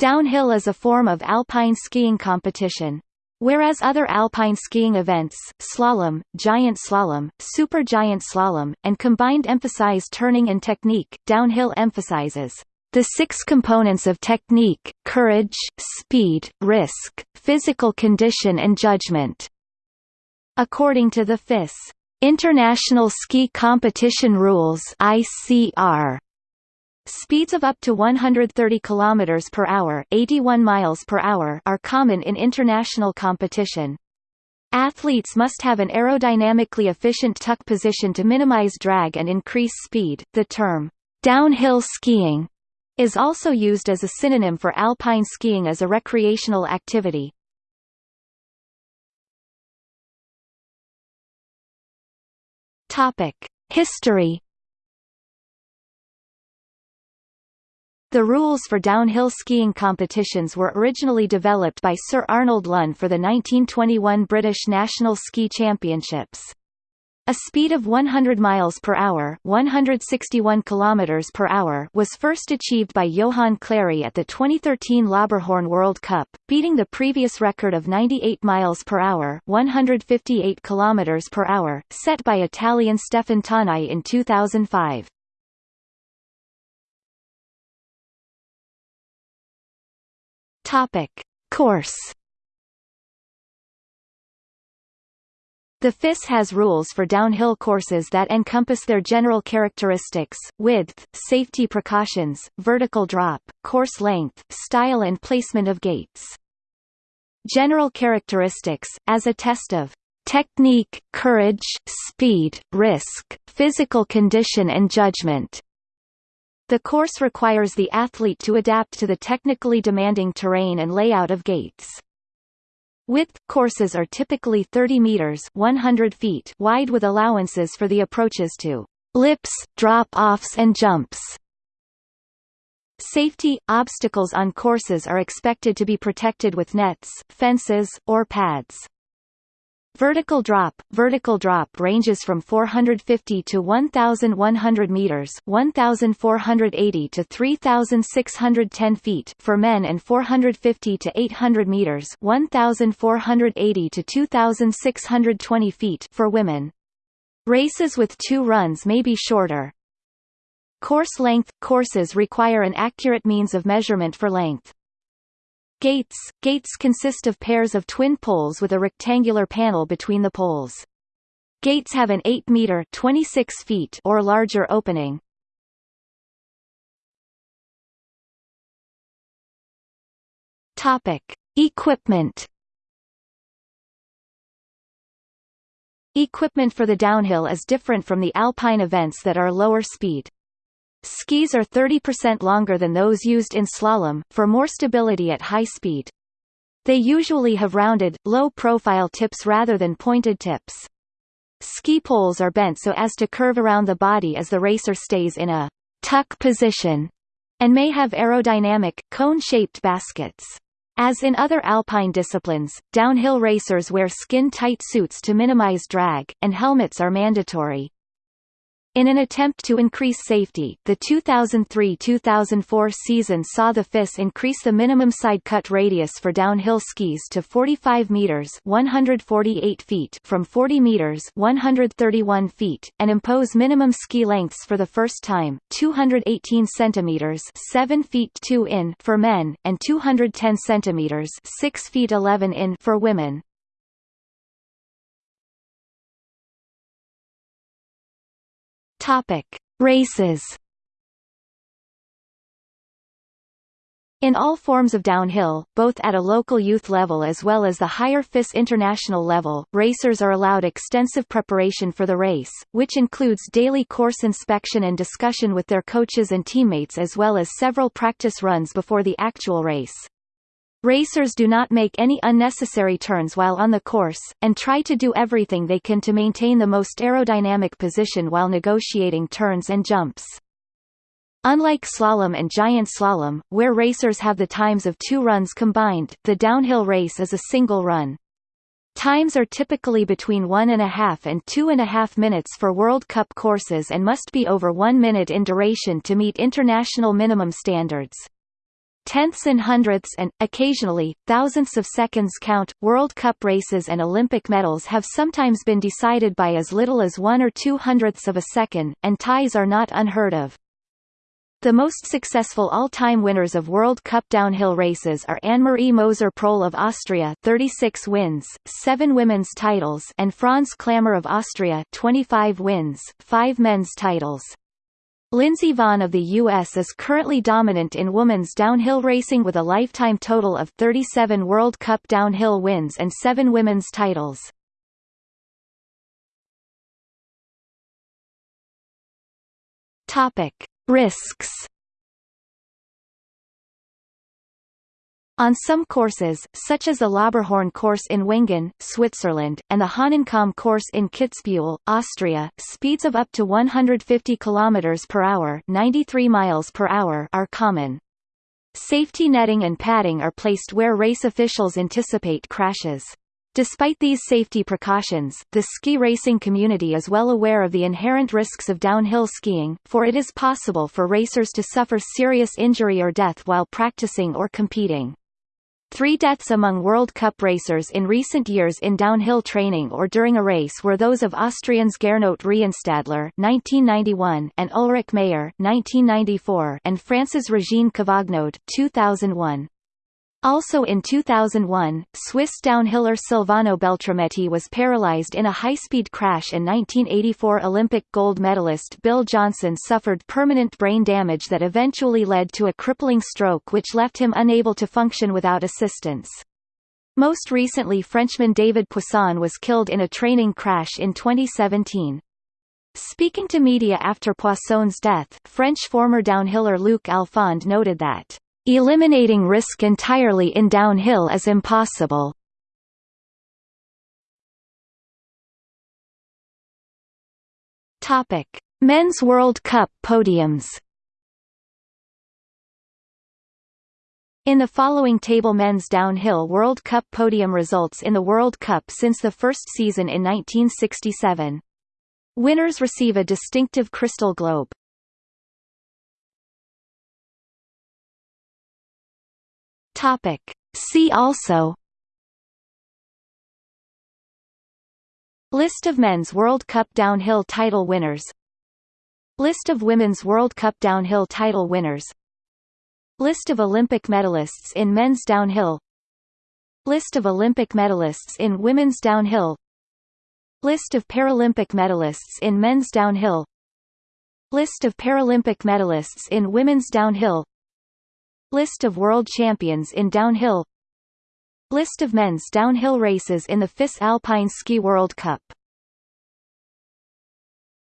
Downhill is a form of alpine skiing competition. Whereas other alpine skiing events, slalom, giant slalom, supergiant slalom, and combined emphasize turning and technique, downhill emphasizes the six components of technique, courage, speed, risk, physical condition and judgment. According to the FIS, International Ski Competition Rules ICR, Speeds of up to 130 km per hour, 81 miles per hour are common in international competition. Athletes must have an aerodynamically efficient tuck position to minimize drag and increase speed. The term downhill skiing is also used as a synonym for alpine skiing as a recreational activity. Topic: History The rules for downhill skiing competitions were originally developed by Sir Arnold Lunn for the 1921 British National Ski Championships. A speed of 100 miles per hour, 161 kilometers per hour was first achieved by Johan Clarey at the 2013 Lauberhorn World Cup, beating the previous record of 98 miles per hour, 158 kilometers per hour, set by Italian Stefan Thanei in 2005. Topic: Course. The FIS has rules for downhill courses that encompass their general characteristics, width, safety precautions, vertical drop, course length, style and placement of gates. General characteristics, as a test of technique, courage, speed, risk, physical condition and judgment. The course requires the athlete to adapt to the technically demanding terrain and layout of gates. Width courses are typically 30 meters 100 feet wide with allowances for the approaches to lips, drop-offs and jumps. Safety obstacles on courses are expected to be protected with nets, fences, or pads. Vertical drop Vertical drop ranges from 450 to 1,100 meters 1,480 to 3,610 feet for men and 450 to 800 meters 1,480 to 2,620 feet for women. Races with two runs may be shorter. Course length – Courses require an accurate means of measurement for length. Gates – Gates consist of pairs of twin poles with a rectangular panel between the poles. Gates have an 8-meter 26 feet or larger opening. Topic: Equipment. Equipment for the downhill is different from the alpine events that are lower speed. Skis are 30% longer than those used in slalom, for more stability at high speed. They usually have rounded, low-profile tips rather than pointed tips. Ski poles are bent so as to curve around the body as the racer stays in a tuck position, and may have aerodynamic, cone-shaped baskets. As in other alpine disciplines, downhill racers wear skin-tight suits to minimize drag, and helmets are mandatory. In an attempt to increase safety, the 2003-2004 season saw the FIS increase the minimum side cut radius for downhill skis to 45 meters (148 feet) from 40 meters (131 feet) and impose minimum ski lengths for the first time: 218 centimeters (7 feet 2 in) for men and 210 centimeters (6 feet 11 in) for women. Topic: Races. In all forms of downhill, both at a local youth level as well as the higher FIS international level, racers are allowed extensive preparation for the race, which includes daily course inspection and discussion with their coaches and teammates as well as several practice runs before the actual race. Racers do not make any unnecessary turns while on the course, and try to do everything they can to maintain the most aerodynamic position while negotiating turns and jumps. Unlike slalom and giant slalom, where racers have the times of two runs combined, the downhill race is a single run. Times are typically between one and a half and two and a half minutes for World Cup courses and must be over one minute in duration to meet international minimum standards. Tenths and hundredths and, occasionally, thousandths of seconds count. World Cup races and Olympic medals have sometimes been decided by as little as one or two hundredths of a second, and ties are not unheard of. The most successful all-time winners of World Cup downhill races are Anne-Marie Moser-Pröll of Austria 36 wins, 7 women's titles and Franz Klammer of Austria 25 wins, 5 men's titles. Lindsey Vonn of the U.S. is currently dominant in women's downhill racing with a lifetime total of 37 World Cup downhill wins and 7 women's titles. Risks On some courses, such as the Lauberhorn course in Wengen, Switzerland, and the Hahnenkamm course in Kitzbühel, Austria, speeds of up to 150 km per hour, 93 miles per hour are common. Safety netting and padding are placed where race officials anticipate crashes. Despite these safety precautions, the ski racing community is well aware of the inherent risks of downhill skiing, for it is possible for racers to suffer serious injury or death while practicing or competing. Three deaths among World Cup racers in recent years in downhill training or during a race were those of Austrians Gernot Reinstadler (1991) and Ulrike Maier (1994) and France's Regine Cavagnoud (2001). Also in 2001, Swiss downhiller Silvano Beltrametti was paralyzed in a high-speed crash and 1984 Olympic gold medalist Bill Johnson suffered permanent brain damage that eventually led to a crippling stroke which left him unable to function without assistance. Most recently Frenchman David Poisson was killed in a training crash in 2017. Speaking to media after Poisson's death, French former downhiller Luc Alphand noted that Eliminating risk entirely in downhill is impossible. Topic: Men's World Cup podiums. In the following table men's downhill World Cup podium results in the World Cup since the first season in 1967. Winners receive a distinctive crystal globe. Topic. See also List of men's World Cup downhill title winners List of women's World Cup downhill title winners List of Olympic medalists in men's downhill List of Olympic medalists in women's downhill List of Paralympic medalists in men's downhill List of Paralympic medalists in women's downhill List of world champions in downhill List of men's downhill races in the FIS Alpine Ski World Cup